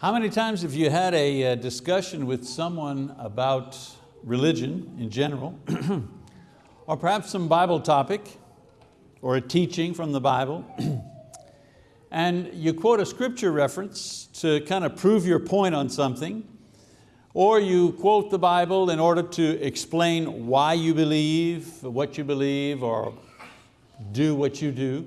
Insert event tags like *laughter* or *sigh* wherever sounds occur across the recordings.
How many times have you had a uh, discussion with someone about religion in general, *clears throat* or perhaps some Bible topic, or a teaching from the Bible, *clears throat* and you quote a scripture reference to kind of prove your point on something, or you quote the Bible in order to explain why you believe, what you believe, or do what you do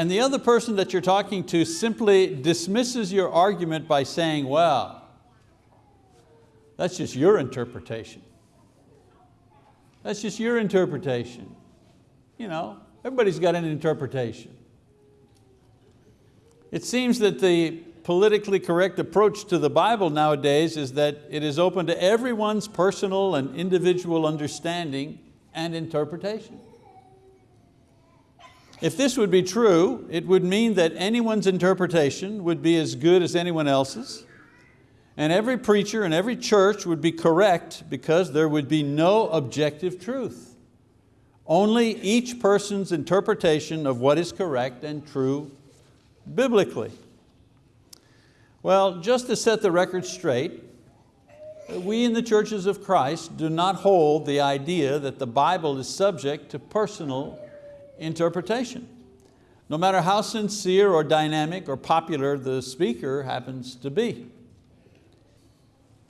and the other person that you're talking to simply dismisses your argument by saying, well, that's just your interpretation. That's just your interpretation. You know, everybody's got an interpretation. It seems that the politically correct approach to the Bible nowadays is that it is open to everyone's personal and individual understanding and interpretation. If this would be true, it would mean that anyone's interpretation would be as good as anyone else's, and every preacher and every church would be correct because there would be no objective truth. Only each person's interpretation of what is correct and true biblically. Well, just to set the record straight, we in the churches of Christ do not hold the idea that the Bible is subject to personal interpretation. No matter how sincere or dynamic or popular the speaker happens to be.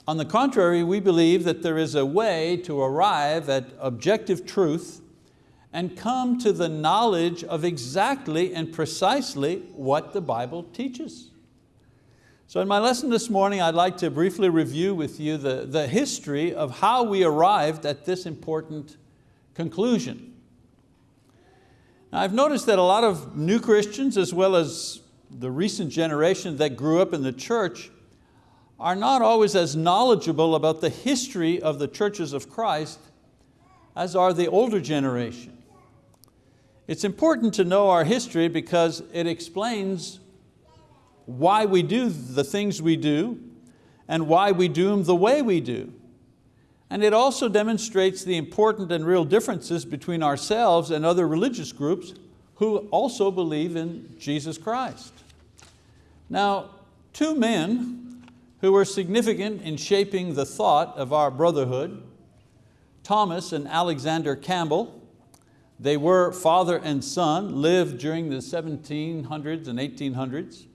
On the contrary, we believe that there is a way to arrive at objective truth and come to the knowledge of exactly and precisely what the Bible teaches. So in my lesson this morning, I'd like to briefly review with you the, the history of how we arrived at this important conclusion. Now, I've noticed that a lot of new Christians as well as the recent generation that grew up in the church are not always as knowledgeable about the history of the churches of Christ as are the older generation. It's important to know our history because it explains why we do the things we do and why we do them the way we do. And it also demonstrates the important and real differences between ourselves and other religious groups who also believe in Jesus Christ. Now, two men who were significant in shaping the thought of our brotherhood, Thomas and Alexander Campbell, they were father and son, lived during the 1700s and 1800s.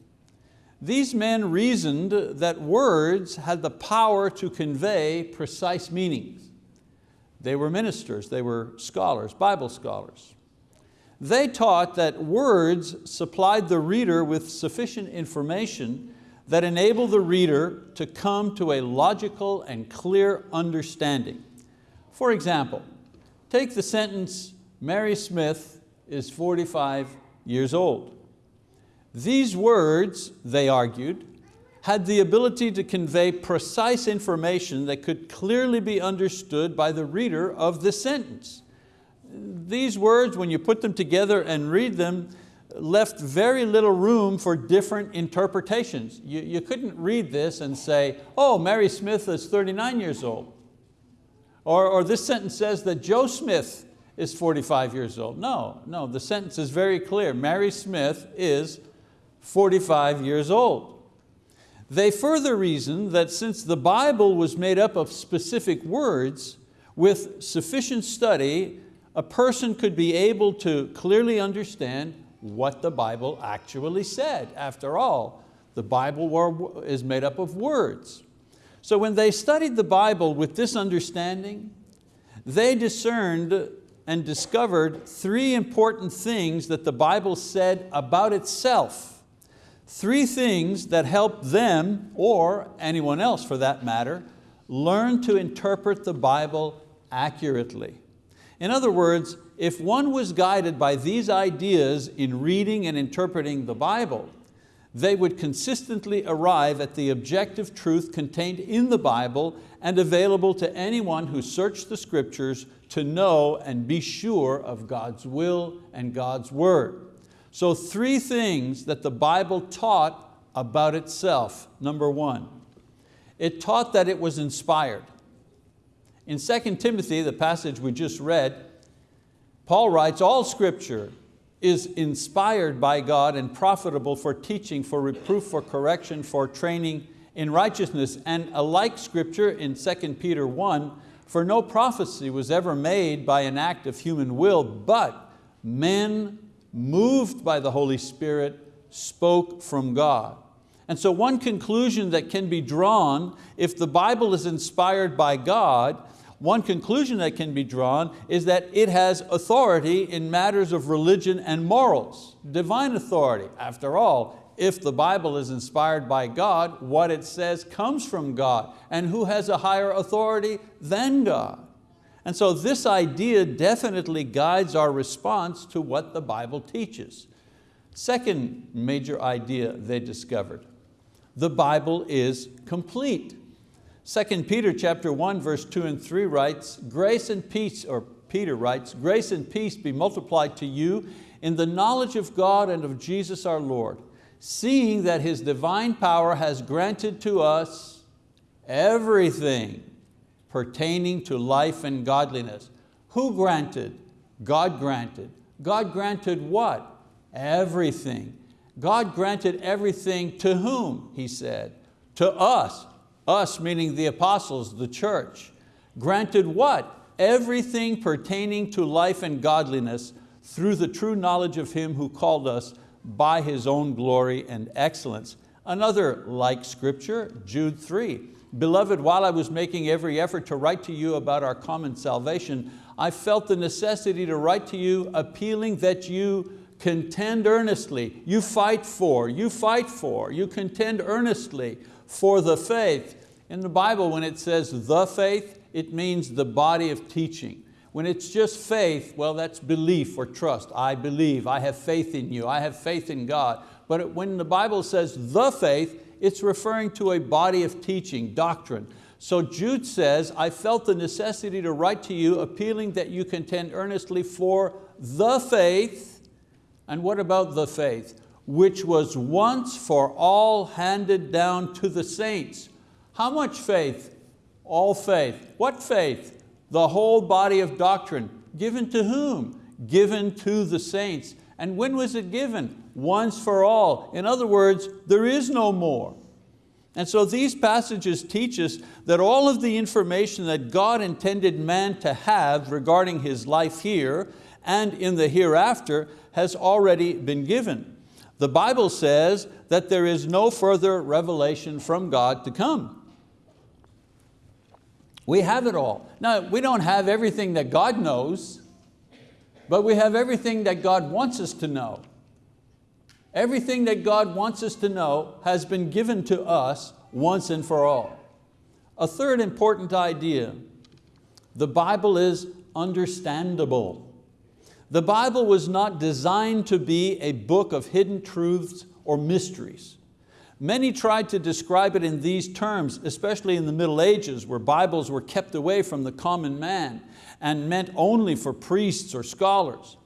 These men reasoned that words had the power to convey precise meanings. They were ministers, they were scholars, Bible scholars. They taught that words supplied the reader with sufficient information that enabled the reader to come to a logical and clear understanding. For example, take the sentence, Mary Smith is 45 years old. These words, they argued, had the ability to convey precise information that could clearly be understood by the reader of the sentence. These words, when you put them together and read them, left very little room for different interpretations. You, you couldn't read this and say, oh, Mary Smith is 39 years old. Or, or this sentence says that Joe Smith is 45 years old. No, no, the sentence is very clear. Mary Smith is 45 years old. They further reasoned that since the Bible was made up of specific words, with sufficient study, a person could be able to clearly understand what the Bible actually said. After all, the Bible is made up of words. So when they studied the Bible with this understanding, they discerned and discovered three important things that the Bible said about itself Three things that help them, or anyone else for that matter, learn to interpret the Bible accurately. In other words, if one was guided by these ideas in reading and interpreting the Bible, they would consistently arrive at the objective truth contained in the Bible and available to anyone who searched the scriptures to know and be sure of God's will and God's word. So three things that the Bible taught about itself. Number one, it taught that it was inspired. In 2 Timothy, the passage we just read, Paul writes, all scripture is inspired by God and profitable for teaching, for reproof, for correction, for training in righteousness. And a like scripture in 2 Peter 1, for no prophecy was ever made by an act of human will, but men moved by the Holy Spirit spoke from God. And so one conclusion that can be drawn if the Bible is inspired by God, one conclusion that can be drawn is that it has authority in matters of religion and morals, divine authority. After all, if the Bible is inspired by God, what it says comes from God. And who has a higher authority than God? And so this idea definitely guides our response to what the Bible teaches. Second major idea they discovered, the Bible is complete. 2 Peter chapter 1 verse 2 and 3 writes, grace and peace, or Peter writes, grace and peace be multiplied to you in the knowledge of God and of Jesus our Lord, seeing that His divine power has granted to us everything pertaining to life and godliness. Who granted? God granted. God granted what? Everything. God granted everything to whom, he said? To us, us meaning the apostles, the church. Granted what? Everything pertaining to life and godliness through the true knowledge of Him who called us by His own glory and excellence. Another like scripture, Jude 3. Beloved, while I was making every effort to write to you about our common salvation, I felt the necessity to write to you appealing that you contend earnestly. You fight for, you fight for, you contend earnestly for the faith. In the Bible, when it says the faith, it means the body of teaching. When it's just faith, well, that's belief or trust. I believe, I have faith in you, I have faith in God. But when the Bible says the faith, it's referring to a body of teaching, doctrine. So Jude says, I felt the necessity to write to you appealing that you contend earnestly for the faith and what about the faith? Which was once for all handed down to the saints. How much faith? All faith. What faith? The whole body of doctrine. Given to whom? Given to the saints. And when was it given? Once for all. In other words, there is no more. And so these passages teach us that all of the information that God intended man to have regarding his life here and in the hereafter has already been given. The Bible says that there is no further revelation from God to come. We have it all. Now, we don't have everything that God knows, but we have everything that God wants us to know. Everything that God wants us to know has been given to us once and for all. A third important idea, the Bible is understandable. The Bible was not designed to be a book of hidden truths or mysteries. Many tried to describe it in these terms, especially in the Middle Ages where Bibles were kept away from the common man and meant only for priests or scholars.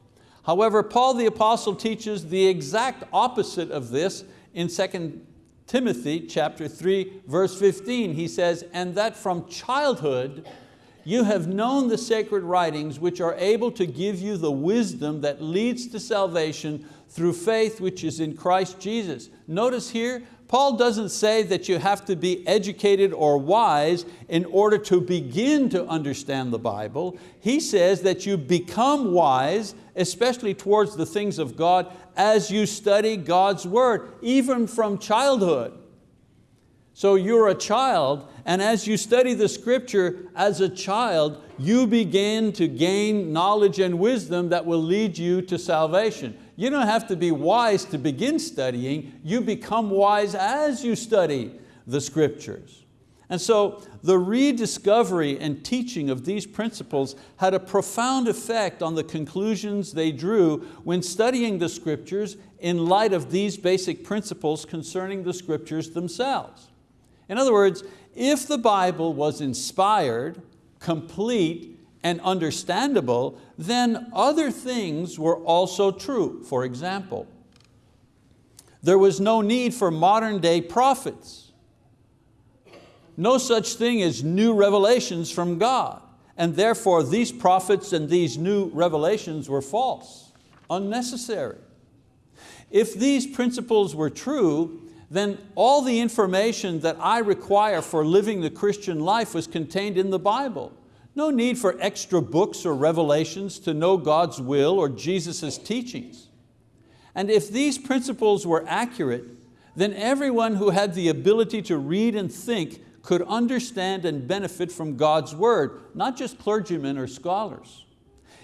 However, Paul the apostle teaches the exact opposite of this in 2 Timothy chapter 3, verse 15. He says, and that from childhood you have known the sacred writings which are able to give you the wisdom that leads to salvation through faith which is in Christ Jesus. Notice here, Paul doesn't say that you have to be educated or wise in order to begin to understand the Bible. He says that you become wise, especially towards the things of God, as you study God's word, even from childhood. So you're a child, and as you study the scripture as a child, you begin to gain knowledge and wisdom that will lead you to salvation. You don't have to be wise to begin studying, you become wise as you study the scriptures. And so the rediscovery and teaching of these principles had a profound effect on the conclusions they drew when studying the scriptures in light of these basic principles concerning the scriptures themselves. In other words, if the Bible was inspired, complete, and understandable, then other things were also true. For example, there was no need for modern day prophets. No such thing as new revelations from God. And therefore these prophets and these new revelations were false. unnecessary. If these principles were true, then all the information that I require for living the Christian life was contained in the Bible. No need for extra books or revelations to know God's will or Jesus' teachings. And if these principles were accurate, then everyone who had the ability to read and think could understand and benefit from God's word, not just clergymen or scholars.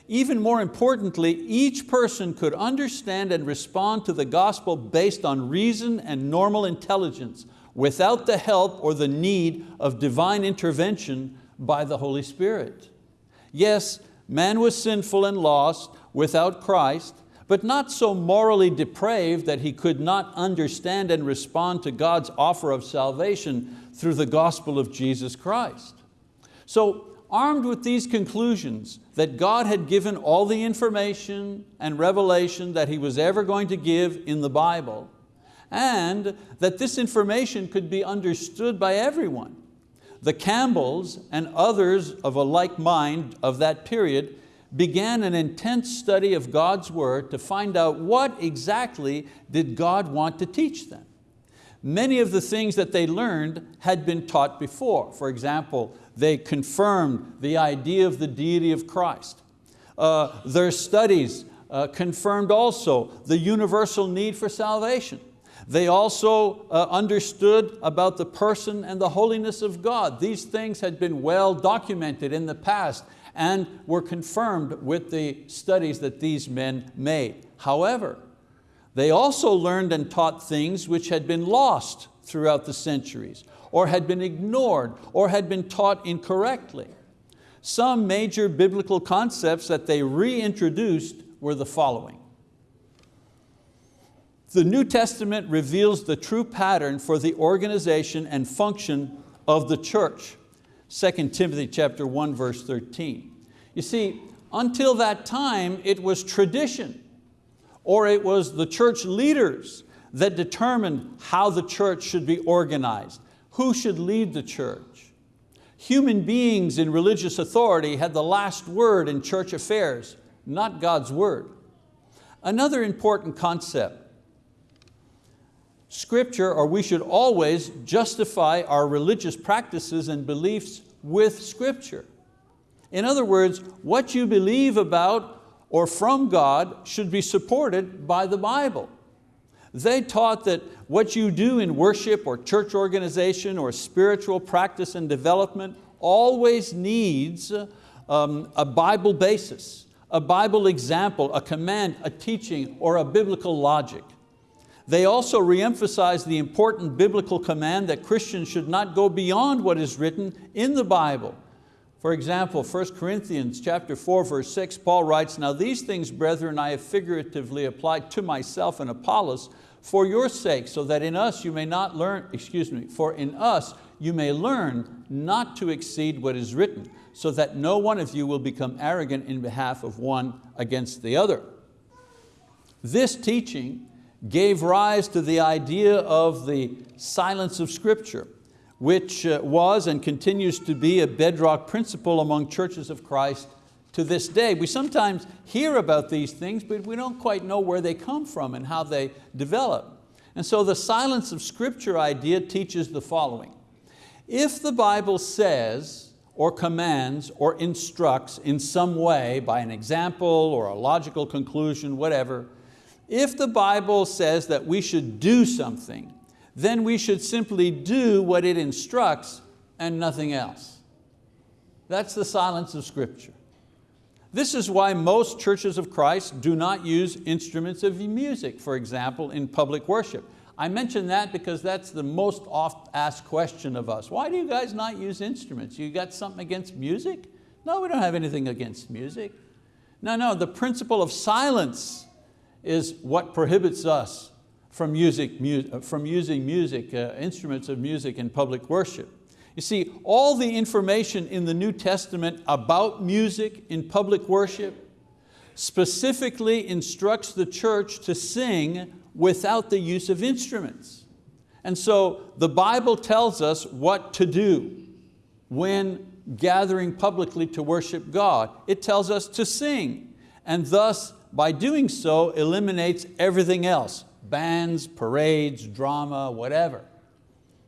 Even more importantly, each person could understand and respond to the gospel based on reason and normal intelligence without the help or the need of divine intervention by the Holy Spirit. Yes, man was sinful and lost without Christ, but not so morally depraved that he could not understand and respond to God's offer of salvation through the gospel of Jesus Christ. So armed with these conclusions that God had given all the information and revelation that He was ever going to give in the Bible, and that this information could be understood by everyone. The Campbells and others of a like mind of that period began an intense study of God's word to find out what exactly did God want to teach them. Many of the things that they learned had been taught before. For example, they confirmed the idea of the deity of Christ. Uh, their studies uh, confirmed also the universal need for salvation. They also uh, understood about the person and the holiness of God. These things had been well documented in the past and were confirmed with the studies that these men made. However, they also learned and taught things which had been lost throughout the centuries or had been ignored or had been taught incorrectly. Some major biblical concepts that they reintroduced were the following. The New Testament reveals the true pattern for the organization and function of the church. 2 Timothy chapter 1, verse 13. You see, until that time it was tradition or it was the church leaders that determined how the church should be organized who should lead the church. Human beings in religious authority had the last word in church affairs, not God's word. Another important concept, Scripture, or we should always justify our religious practices and beliefs with Scripture. In other words, what you believe about or from God should be supported by the Bible. They taught that what you do in worship or church organization or spiritual practice and development always needs um, a Bible basis, a Bible example, a command, a teaching, or a biblical logic. They also reemphasize the important biblical command that Christians should not go beyond what is written in the Bible. For example, 1 Corinthians chapter 4, verse 6, Paul writes, Now these things, brethren, I have figuratively applied to myself and Apollos, for your sake, so that in us you may not learn, excuse me, for in us you may learn not to exceed what is written, so that no one of you will become arrogant in behalf of one against the other. This teaching gave rise to the idea of the silence of scripture, which uh, was and continues to be a bedrock principle among churches of Christ to this day. We sometimes hear about these things, but we don't quite know where they come from and how they develop. And so the silence of scripture idea teaches the following. If the Bible says or commands or instructs in some way by an example or a logical conclusion, whatever, if the Bible says that we should do something, then we should simply do what it instructs and nothing else. That's the silence of scripture. This is why most churches of Christ do not use instruments of music, for example, in public worship. I mention that because that's the most oft asked question of us. Why do you guys not use instruments? You got something against music? No, we don't have anything against music. No, no, the principle of silence is what prohibits us from, music, from using music, uh, instruments of music in public worship. You see, all the information in the New Testament about music in public worship specifically instructs the church to sing without the use of instruments. And so the Bible tells us what to do when gathering publicly to worship God. It tells us to sing, and thus by doing so, eliminates everything else, bands, parades, drama, whatever.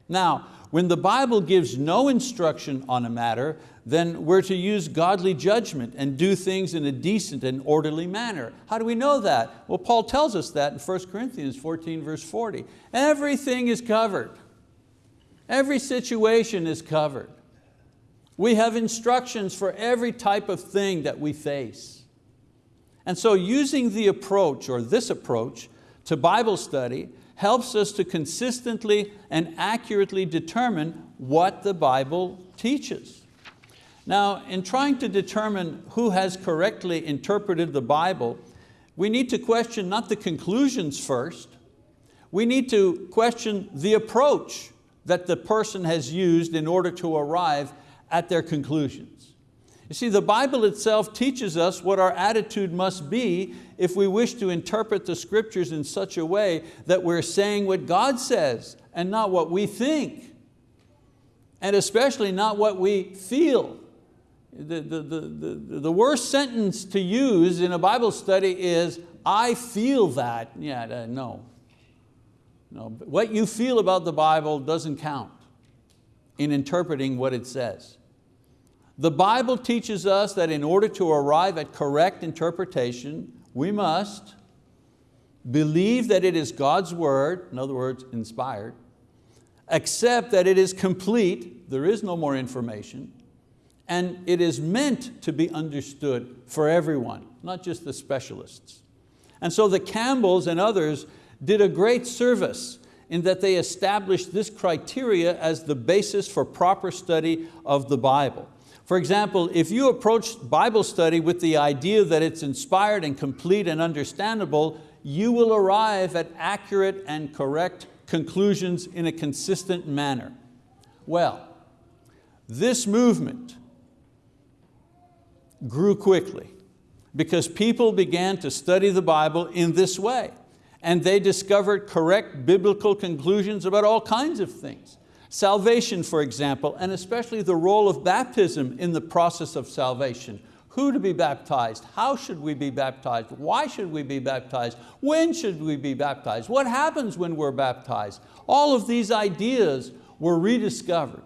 Now, when the Bible gives no instruction on a matter, then we're to use godly judgment and do things in a decent and orderly manner. How do we know that? Well, Paul tells us that in 1 Corinthians 14 verse 40. Everything is covered. Every situation is covered. We have instructions for every type of thing that we face. And so using the approach or this approach to Bible study helps us to consistently and accurately determine what the Bible teaches. Now, in trying to determine who has correctly interpreted the Bible, we need to question not the conclusions first, we need to question the approach that the person has used in order to arrive at their conclusions. You see, the Bible itself teaches us what our attitude must be if we wish to interpret the scriptures in such a way that we're saying what God says and not what we think. And especially not what we feel. The, the, the, the, the worst sentence to use in a Bible study is, I feel that. Yeah, uh, no. no. What you feel about the Bible doesn't count in interpreting what it says. The Bible teaches us that in order to arrive at correct interpretation, we must believe that it is God's word, in other words, inspired, accept that it is complete, there is no more information, and it is meant to be understood for everyone, not just the specialists. And so the Campbells and others did a great service in that they established this criteria as the basis for proper study of the Bible. For example, if you approach Bible study with the idea that it's inspired and complete and understandable, you will arrive at accurate and correct conclusions in a consistent manner. Well, this movement grew quickly because people began to study the Bible in this way and they discovered correct biblical conclusions about all kinds of things. Salvation, for example, and especially the role of baptism in the process of salvation. Who to be baptized? How should we be baptized? Why should we be baptized? When should we be baptized? What happens when we're baptized? All of these ideas were rediscovered.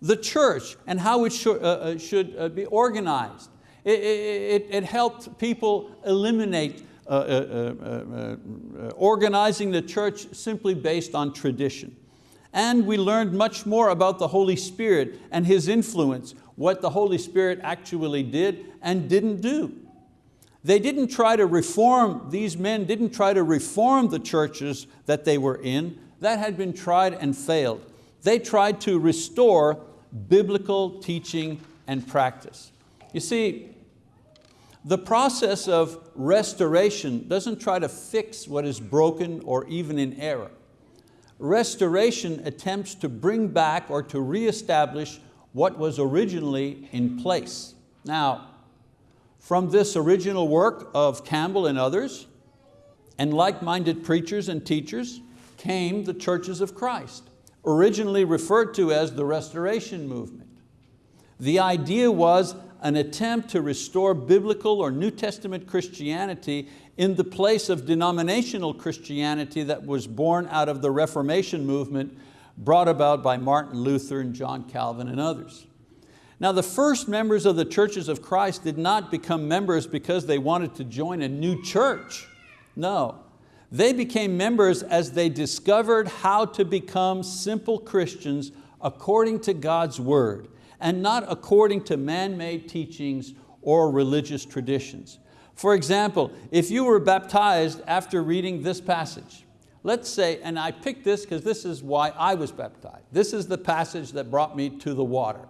The church and how it should, uh, uh should uh, be organized. It, it, it, helped people eliminate uh, uh, uh, organizing the church simply based on tradition and we learned much more about the Holy Spirit and His influence, what the Holy Spirit actually did and didn't do. They didn't try to reform, these men didn't try to reform the churches that they were in. That had been tried and failed. They tried to restore biblical teaching and practice. You see, the process of restoration doesn't try to fix what is broken or even in error restoration attempts to bring back or to reestablish what was originally in place. Now, from this original work of Campbell and others, and like-minded preachers and teachers, came the churches of Christ, originally referred to as the Restoration Movement. The idea was an attempt to restore biblical or New Testament Christianity in the place of denominational Christianity that was born out of the Reformation movement brought about by Martin Luther and John Calvin and others. Now the first members of the churches of Christ did not become members because they wanted to join a new church. No, they became members as they discovered how to become simple Christians according to God's word and not according to man-made teachings or religious traditions. For example, if you were baptized after reading this passage, let's say, and I picked this because this is why I was baptized. This is the passage that brought me to the water.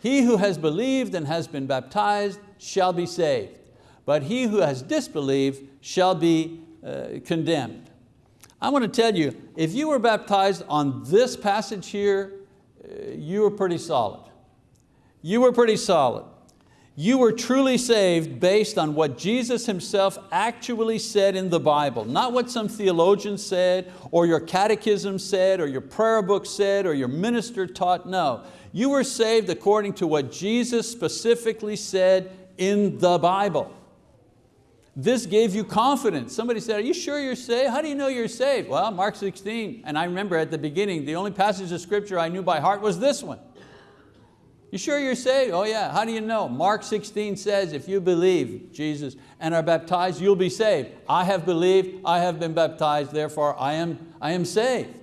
He who has believed and has been baptized shall be saved, but he who has disbelieved shall be uh, condemned. I want to tell you, if you were baptized on this passage here, uh, you were pretty solid. You were pretty solid. You were truly saved based on what Jesus himself actually said in the Bible, not what some theologian said, or your catechism said, or your prayer book said, or your minister taught, no. You were saved according to what Jesus specifically said in the Bible. This gave you confidence. Somebody said, are you sure you're saved? How do you know you're saved? Well, Mark 16, and I remember at the beginning, the only passage of scripture I knew by heart was this one. You sure you're saved? Oh yeah, how do you know? Mark 16 says, if you believe Jesus and are baptized, you'll be saved. I have believed, I have been baptized, therefore I am, I am saved.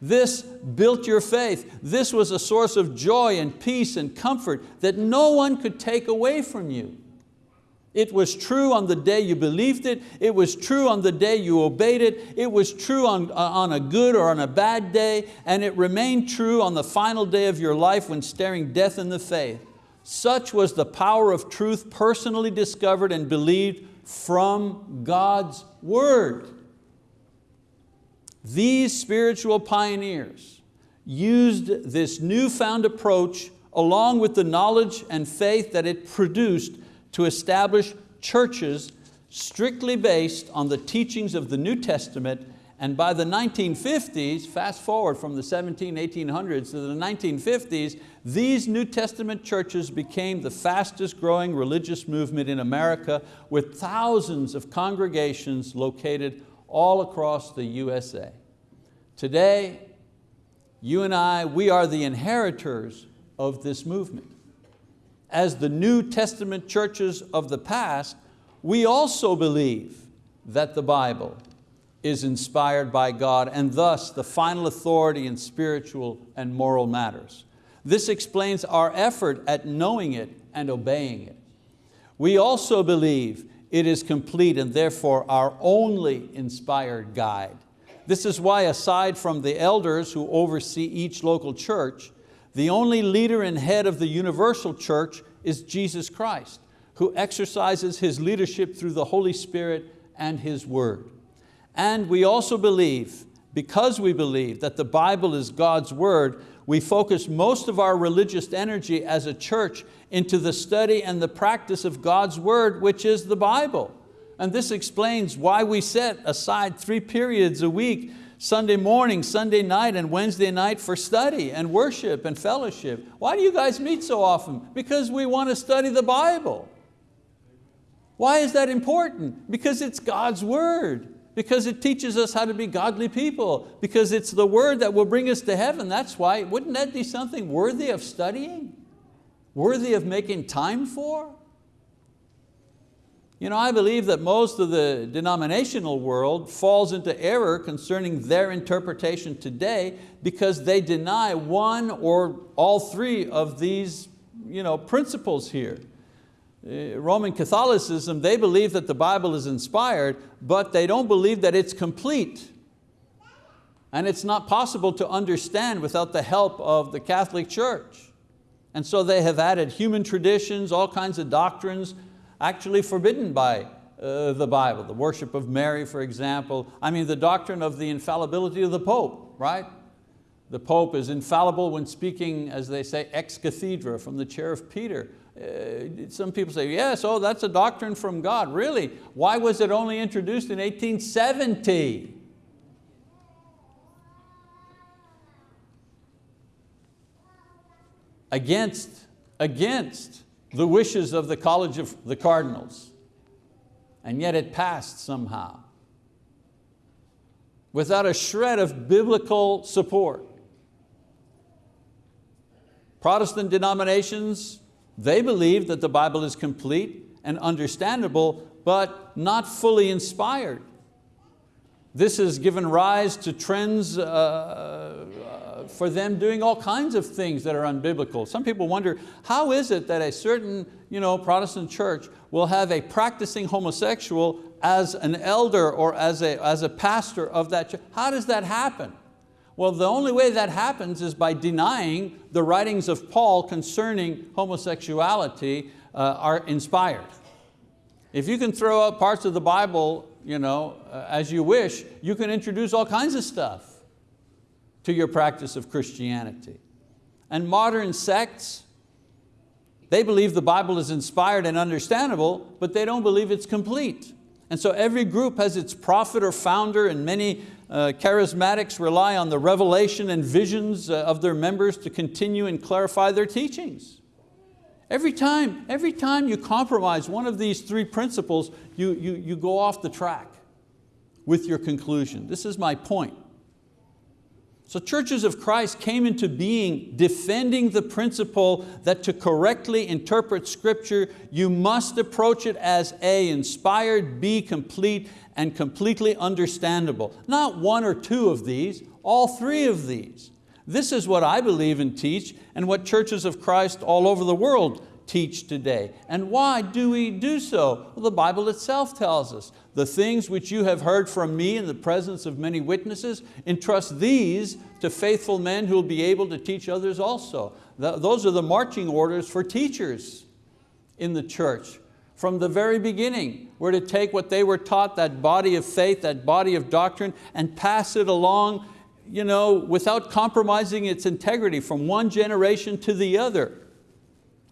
This built your faith. This was a source of joy and peace and comfort that no one could take away from you. It was true on the day you believed it. It was true on the day you obeyed it. It was true on, uh, on a good or on a bad day. And it remained true on the final day of your life when staring death in the face. Such was the power of truth personally discovered and believed from God's word. These spiritual pioneers used this newfound approach along with the knowledge and faith that it produced to establish churches strictly based on the teachings of the New Testament and by the 1950s, fast forward from the 17, 1800s to the 1950s, these New Testament churches became the fastest growing religious movement in America with thousands of congregations located all across the USA. Today, you and I, we are the inheritors of this movement as the New Testament churches of the past, we also believe that the Bible is inspired by God and thus the final authority in spiritual and moral matters. This explains our effort at knowing it and obeying it. We also believe it is complete and therefore our only inspired guide. This is why aside from the elders who oversee each local church, the only leader and head of the universal church is Jesus Christ, who exercises His leadership through the Holy Spirit and His word. And we also believe, because we believe that the Bible is God's word, we focus most of our religious energy as a church into the study and the practice of God's word, which is the Bible. And this explains why we set aside three periods a week Sunday morning, Sunday night, and Wednesday night for study and worship and fellowship. Why do you guys meet so often? Because we want to study the Bible. Why is that important? Because it's God's word. Because it teaches us how to be godly people. Because it's the word that will bring us to heaven. That's why, wouldn't that be something worthy of studying? Worthy of making time for? You know, I believe that most of the denominational world falls into error concerning their interpretation today because they deny one or all three of these you know, principles here. Uh, Roman Catholicism, they believe that the Bible is inspired, but they don't believe that it's complete. And it's not possible to understand without the help of the Catholic Church. And so they have added human traditions, all kinds of doctrines, actually forbidden by uh, the Bible. The worship of Mary, for example. I mean, the doctrine of the infallibility of the Pope, right? The Pope is infallible when speaking, as they say, ex cathedra, from the chair of Peter. Uh, some people say, yes, oh, that's a doctrine from God. Really? Why was it only introduced in 1870? Against, against the wishes of the College of the Cardinals, and yet it passed somehow without a shred of biblical support. Protestant denominations, they believe that the Bible is complete and understandable, but not fully inspired. This has given rise to trends uh, for them doing all kinds of things that are unbiblical. Some people wonder, how is it that a certain you know, Protestant church will have a practicing homosexual as an elder or as a, as a pastor of that church? How does that happen? Well, the only way that happens is by denying the writings of Paul concerning homosexuality uh, are inspired. If you can throw out parts of the Bible you know, uh, as you wish, you can introduce all kinds of stuff to your practice of Christianity. And modern sects, they believe the Bible is inspired and understandable, but they don't believe it's complete. And so every group has its prophet or founder and many uh, charismatics rely on the revelation and visions uh, of their members to continue and clarify their teachings. Every time, every time you compromise one of these three principles, you, you, you go off the track with your conclusion. This is my point. So churches of Christ came into being defending the principle that to correctly interpret scripture, you must approach it as A, inspired, B, complete, and completely understandable. Not one or two of these, all three of these. This is what I believe and teach and what churches of Christ all over the world teach today. And why do we do so? Well, the Bible itself tells us, the things which you have heard from me in the presence of many witnesses, entrust these to faithful men who will be able to teach others also. Those are the marching orders for teachers in the church. From the very beginning, we're to take what they were taught, that body of faith, that body of doctrine, and pass it along you know, without compromising its integrity from one generation to the other.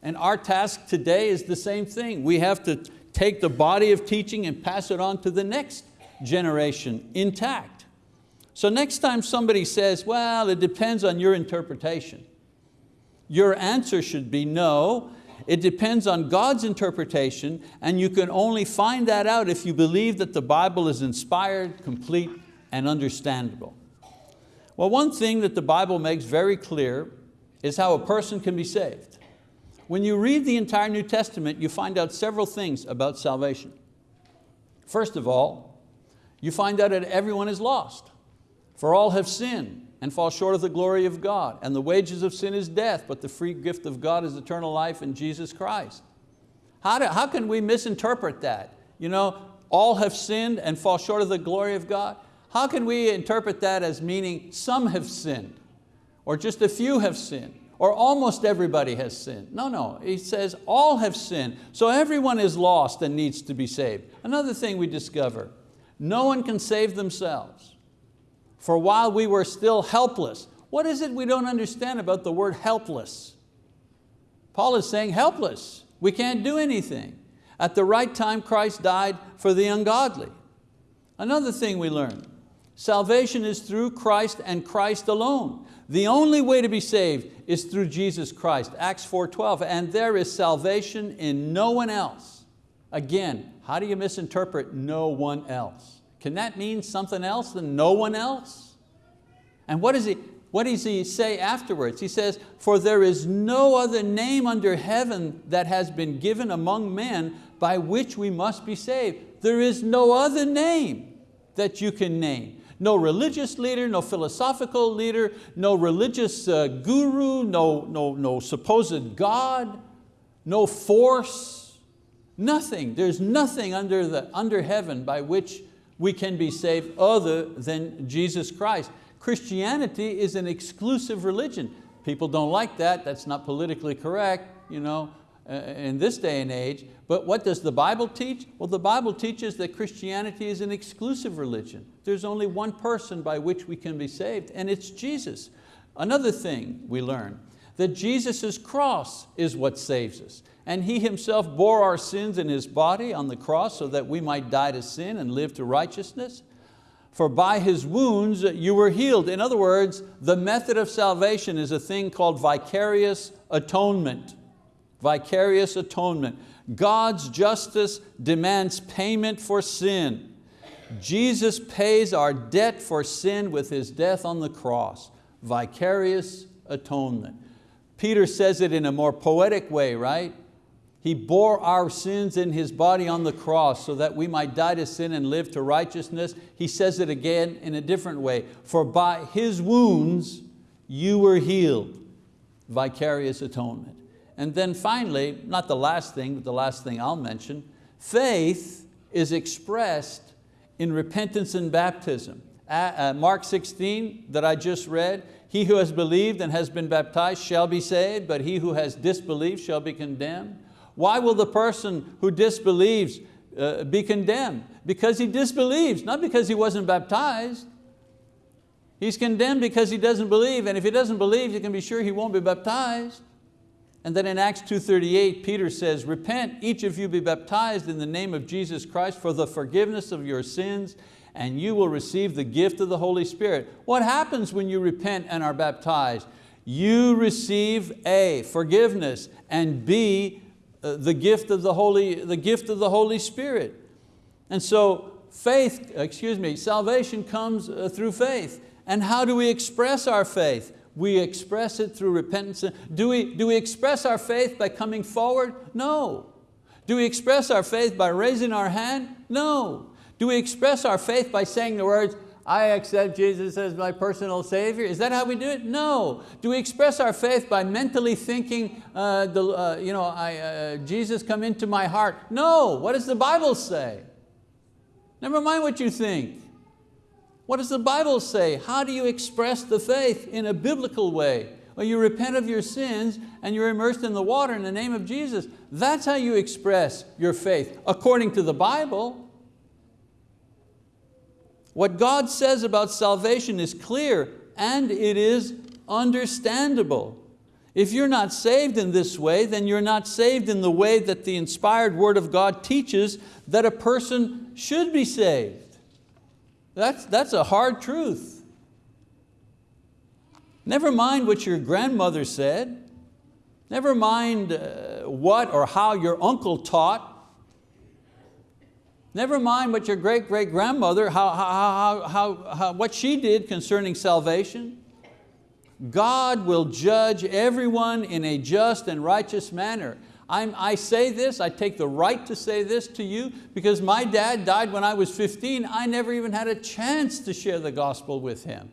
And our task today is the same thing. We have to take the body of teaching and pass it on to the next generation intact. So next time somebody says, well, it depends on your interpretation, your answer should be no, it depends on God's interpretation and you can only find that out if you believe that the Bible is inspired, complete, and understandable. Well, one thing that the Bible makes very clear is how a person can be saved. When you read the entire New Testament, you find out several things about salvation. First of all, you find out that everyone is lost. For all have sinned and fall short of the glory of God. And the wages of sin is death, but the free gift of God is eternal life in Jesus Christ. How, do, how can we misinterpret that? You know, all have sinned and fall short of the glory of God. How can we interpret that as meaning some have sinned or just a few have sinned? Or almost everybody has sinned. No, no, he says all have sinned. So everyone is lost and needs to be saved. Another thing we discover, no one can save themselves. For while we were still helpless, what is it we don't understand about the word helpless? Paul is saying helpless, we can't do anything. At the right time, Christ died for the ungodly. Another thing we learn, salvation is through Christ and Christ alone. The only way to be saved is through Jesus Christ, Acts 4.12, and there is salvation in no one else. Again, how do you misinterpret no one else? Can that mean something else than no one else? And what, is he, what does he say afterwards? He says, for there is no other name under heaven that has been given among men by which we must be saved. There is no other name that you can name. No religious leader, no philosophical leader, no religious uh, guru, no, no, no supposed God, no force, nothing. There's nothing under, the, under heaven by which we can be saved other than Jesus Christ. Christianity is an exclusive religion. People don't like that, that's not politically correct, you know, Uh, in this day and age, but what does the Bible teach? Well, the Bible teaches that Christianity is an exclusive religion. There's only one person by which we can be saved, and it's Jesus. Another thing we learn, that Jesus' cross is what saves us. And He Himself bore our sins in His body on the cross so that we might die to sin and live to righteousness. For by His wounds you were healed. In other words, the method of salvation is a thing called vicarious atonement. Vicarious atonement. God's justice demands payment for sin. Jesus pays our debt for sin with His death on the cross. Vicarious atonement. Peter says it in a more poetic way, right? He bore our sins in His body on the cross so that we might die to sin and live to righteousness. He says it again in a different way. For by His wounds you were healed. Vicarious atonement. And then finally, not the last thing, but the last thing I'll mention, faith is expressed in repentance and baptism. Uh, Mark 16 that I just read, he who has believed and has been baptized shall be saved, but he who has disbelieved shall be condemned. Why will the person who disbelieves uh, be condemned? Because he disbelieves, not because he wasn't baptized. He's condemned because he doesn't believe, and if he doesn't believe, you can be sure he won't be baptized. And then in Acts 2.38, Peter says, repent, each of you be baptized in the name of Jesus Christ for the forgiveness of your sins, and you will receive the gift of the Holy Spirit. What happens when you repent and are baptized? you receive A, forgiveness, and B, uh, the gift of the Holy, the gift of the Holy Spirit. And so faith, excuse me, salvation comes uh, through faith. And how do we express our faith? We express it through repentance. Do we, do we express our faith by coming forward? No. Do we express our faith by raising our hand? No. Do we express our faith by saying the words, I accept Jesus as my personal Savior? Is that how we do it? No. Do we express our faith by mentally thinking, uh, the, uh, you know, I, uh, Jesus come into my heart? No. What does the Bible say? Never mind what you think. What does the Bible say? How do you express the faith in a biblical way? Well, you repent of your sins and you're immersed in the water in the name of Jesus. That's how you express your faith, according to the Bible. What God says about salvation is clear and it is understandable. If you're not saved in this way, then you're not saved in the way that the inspired word of God teaches that a person should be saved. That's, that's a hard truth. Never mind what your grandmother said. Never mind uh, what or how your uncle taught. Never mind what your great-great-grandmother, how, how, how, how, what she did concerning salvation. God will judge everyone in a just and righteous manner. I'm, I say this, I take the right to say this to you because my dad died when I was 15. I never even had a chance to share the gospel with him.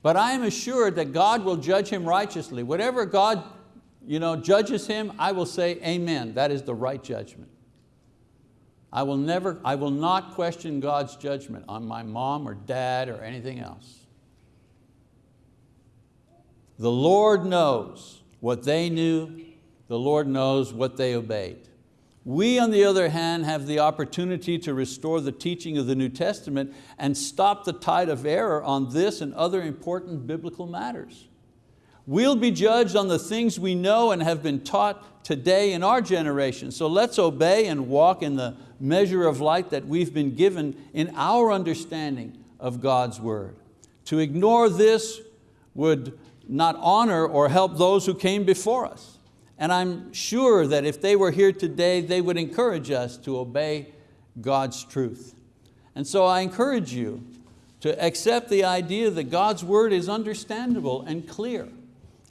But I am assured that God will judge him righteously. Whatever God you know, judges him, I will say amen. That is the right judgment. I will, never, I will not question God's judgment on my mom or dad or anything else. The Lord knows what they knew, the Lord knows what they obeyed. We, on the other hand, have the opportunity to restore the teaching of the New Testament and stop the tide of error on this and other important biblical matters. We'll be judged on the things we know and have been taught today in our generation. So let's obey and walk in the measure of light that we've been given in our understanding of God's word. To ignore this would not honor or help those who came before us. And I'm sure that if they were here today, they would encourage us to obey God's truth. And so I encourage you to accept the idea that God's word is understandable and clear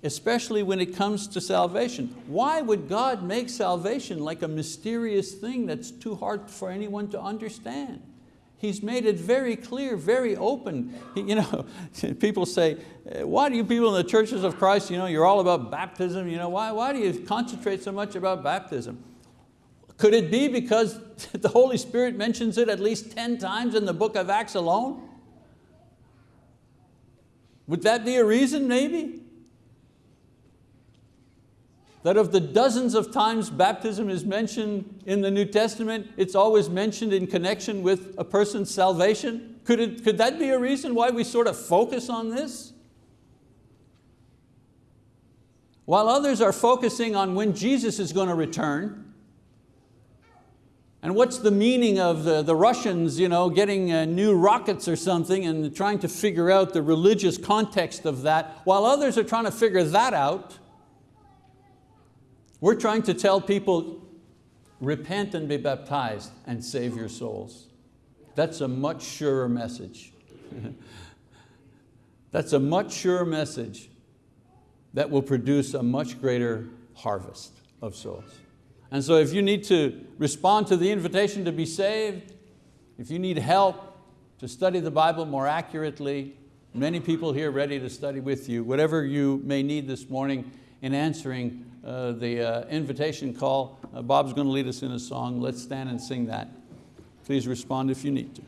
especially when it comes to salvation. Why would God make salvation like a mysterious thing that's too hard for anyone to understand? He's made it very clear, very open. You know, *laughs* people say, uh, why do you people in the churches of Christ, you know, you're all about baptism, you know, why, why do you concentrate so much about baptism? Could it be because *laughs* the Holy Spirit mentions it at least 10 times in the book of Acts alone? Would that be a reason maybe? That of the dozens of times baptism is mentioned in the New Testament, it's always mentioned in connection with a person's salvation? Could, it, could that be a reason why we sort of focus on this? While others are focusing on when Jesus is going to return, and what's the meaning of the, the Russians you know, getting uh, new rockets or something and trying to figure out the religious context of that, while others are trying to figure that out, we're trying to tell people, repent and be baptized and save your souls. That's a much surer message. *laughs* That's a much surer message that will produce a much greater harvest of souls. And so if you need to respond to the invitation to be saved, if you need help to study the Bible more accurately, many people here ready to study with you, whatever you may need this morning in answering uh, the uh, invitation call. Uh, Bob's going to lead us in a song. Let's stand and sing that. Please respond if you need to.